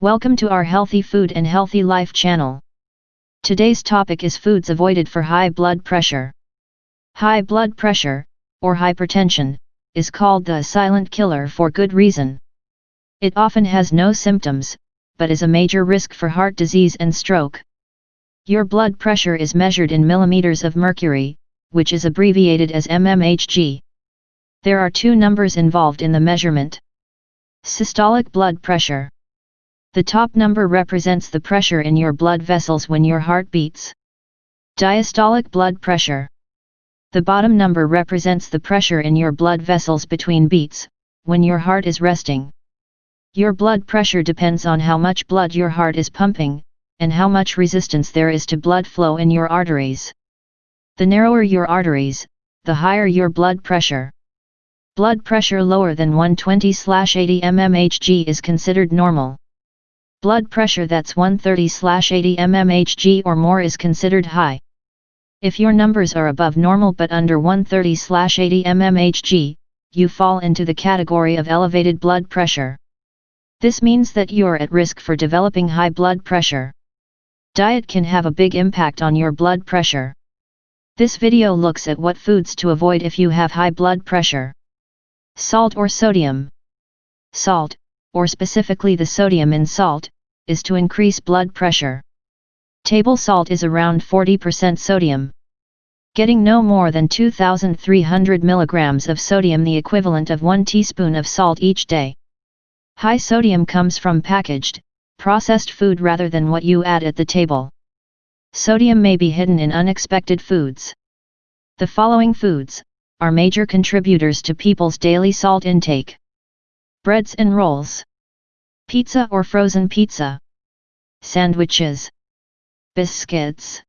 Welcome to our Healthy Food and Healthy Life channel. Today's topic is foods avoided for high blood pressure. High blood pressure, or hypertension, is called the silent killer for good reason. It often has no symptoms, but is a major risk for heart disease and stroke. Your blood pressure is measured in millimeters of mercury, which is abbreviated as mmHg. There are two numbers involved in the measurement. Systolic blood pressure. The top number represents the pressure in your blood vessels when your heart beats. Diastolic blood pressure. The bottom number represents the pressure in your blood vessels between beats, when your heart is resting. Your blood pressure depends on how much blood your heart is pumping, and how much resistance there is to blood flow in your arteries. The narrower your arteries, the higher your blood pressure. Blood pressure lower than 120/80 mmHg is considered normal. Blood pressure that's 130/80 mmHg or more is considered high. If your numbers are above normal but under 130/80 mmHg, you fall into the category of elevated blood pressure. This means that you're at risk for developing high blood pressure. Diet can have a big impact on your blood pressure. This video looks at what foods to avoid if you have high blood pressure. Salt or sodium. Salt, or specifically the sodium in salt, is to increase blood pressure. Table salt is around 40% sodium. Getting no more than 2,300 mg of sodium the equivalent of 1 teaspoon of salt each day. High sodium comes from packaged, processed food rather than what you add at the table. Sodium may be hidden in unexpected foods. The following foods are major contributors to people's daily salt intake. Breads and rolls. Pizza or frozen pizza. Sandwiches biscuits,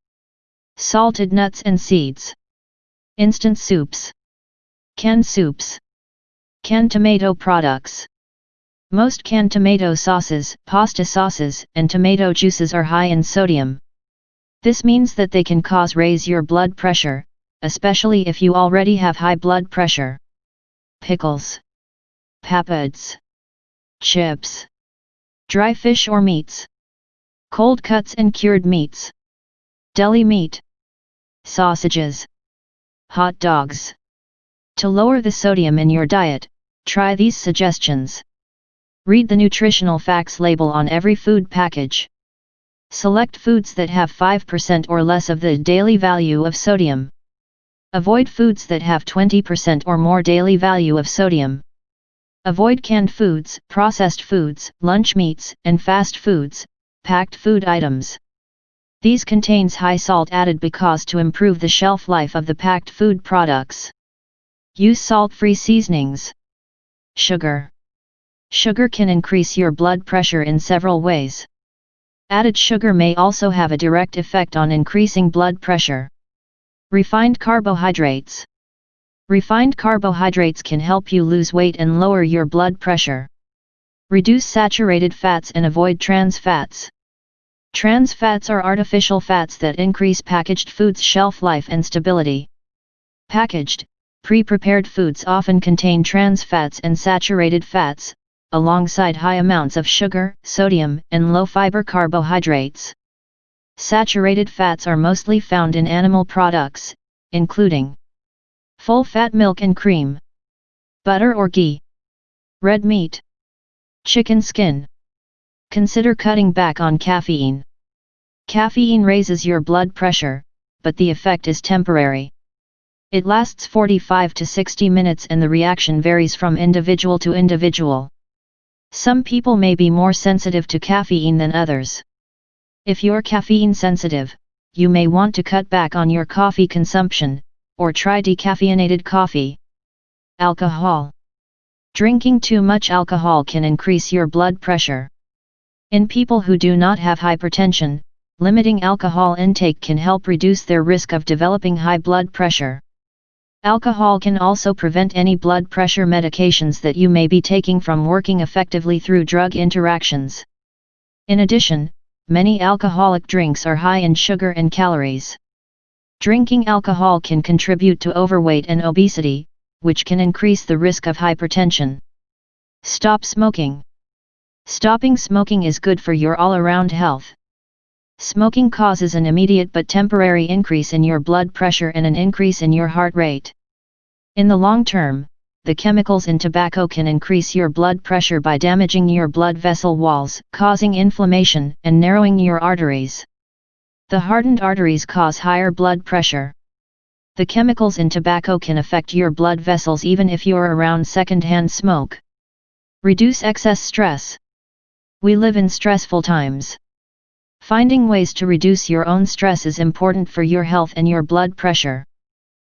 salted nuts and seeds, instant soups, canned soups, canned tomato products. Most canned tomato sauces, pasta sauces, and tomato juices are high in sodium. This means that they can cause raise your blood pressure, especially if you already have high blood pressure. Pickles, papads, chips, dry fish or meats cold cuts and cured meats, deli meat, sausages, hot dogs. To lower the sodium in your diet, try these suggestions. Read the nutritional facts label on every food package. Select foods that have 5% or less of the daily value of sodium. Avoid foods that have 20% or more daily value of sodium. Avoid canned foods, processed foods, lunch meats, and fast foods, packed food items. These contains high salt added because to improve the shelf life of the packed food products. Use salt-free seasonings. Sugar. Sugar can increase your blood pressure in several ways. Added sugar may also have a direct effect on increasing blood pressure. Refined carbohydrates. Refined carbohydrates can help you lose weight and lower your blood pressure. Reduce saturated fats and avoid trans fats. Trans fats are artificial fats that increase packaged foods' shelf life and stability. Packaged, pre-prepared foods often contain trans fats and saturated fats, alongside high amounts of sugar, sodium, and low-fiber carbohydrates. Saturated fats are mostly found in animal products, including full-fat milk and cream, butter or ghee, red meat, Chicken skin. Consider cutting back on caffeine. Caffeine raises your blood pressure, but the effect is temporary. It lasts 45 to 60 minutes and the reaction varies from individual to individual. Some people may be more sensitive to caffeine than others. If you're caffeine sensitive, you may want to cut back on your coffee consumption, or try decaffeinated coffee. Alcohol Drinking too much alcohol can increase your blood pressure. In people who do not have hypertension, limiting alcohol intake can help reduce their risk of developing high blood pressure. Alcohol can also prevent any blood pressure medications that you may be taking from working effectively through drug interactions. In addition, many alcoholic drinks are high in sugar and calories. Drinking alcohol can contribute to overweight and obesity, which can increase the risk of hypertension. Stop smoking. Stopping smoking is good for your all-around health. Smoking causes an immediate but temporary increase in your blood pressure and an increase in your heart rate. In the long term, the chemicals in tobacco can increase your blood pressure by damaging your blood vessel walls, causing inflammation and narrowing your arteries. The hardened arteries cause higher blood pressure. The chemicals in tobacco can affect your blood vessels even if you're around secondhand smoke. Reduce excess stress. We live in stressful times. Finding ways to reduce your own stress is important for your health and your blood pressure.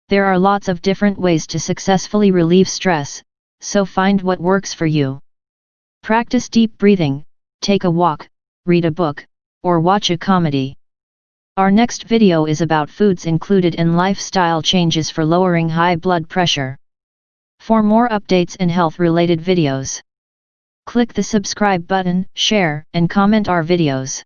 There are lots of different ways to successfully relieve stress, so find what works for you. Practice deep breathing, take a walk, read a book, or watch a comedy. Our next video is about foods included in lifestyle changes for lowering high blood pressure. For more updates and health related videos, click the subscribe button, share and comment our videos.